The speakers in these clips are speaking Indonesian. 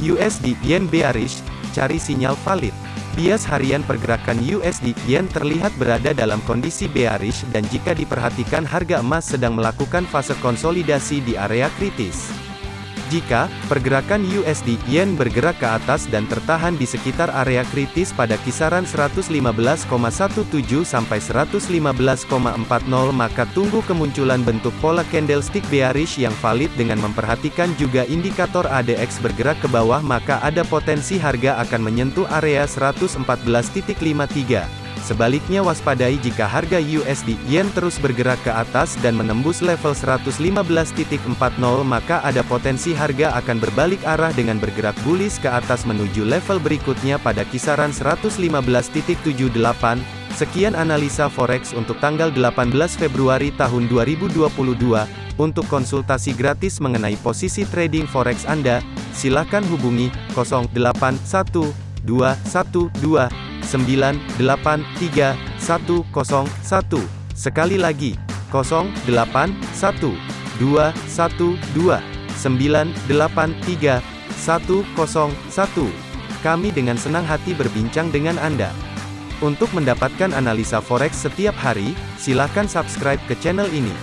USD Yen bearish, cari sinyal valid. Bias harian pergerakan USD Yen terlihat berada dalam kondisi bearish dan jika diperhatikan harga emas sedang melakukan fase konsolidasi di area kritis. Jika pergerakan USD Yen bergerak ke atas dan tertahan di sekitar area kritis pada kisaran 115,17 sampai 115,40 maka tunggu kemunculan bentuk pola candlestick bearish yang valid dengan memperhatikan juga indikator ADX bergerak ke bawah maka ada potensi harga akan menyentuh area 114.53. Sebaliknya waspadai jika harga USD Yen terus bergerak ke atas dan menembus level 115.40 maka ada potensi harga akan berbalik arah dengan bergerak bullish ke atas menuju level berikutnya pada kisaran 115.78. Sekian analisa forex untuk tanggal 18 Februari tahun 2022. Untuk konsultasi gratis mengenai posisi trading forex Anda, silakan hubungi 081212 983 101. Sekali lagi, 081 212 983 101. Kami dengan senang hati berbincang dengan Anda. Untuk mendapatkan analisa forex setiap hari, silakan subscribe ke channel ini.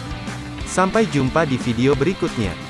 Sampai jumpa di video berikutnya.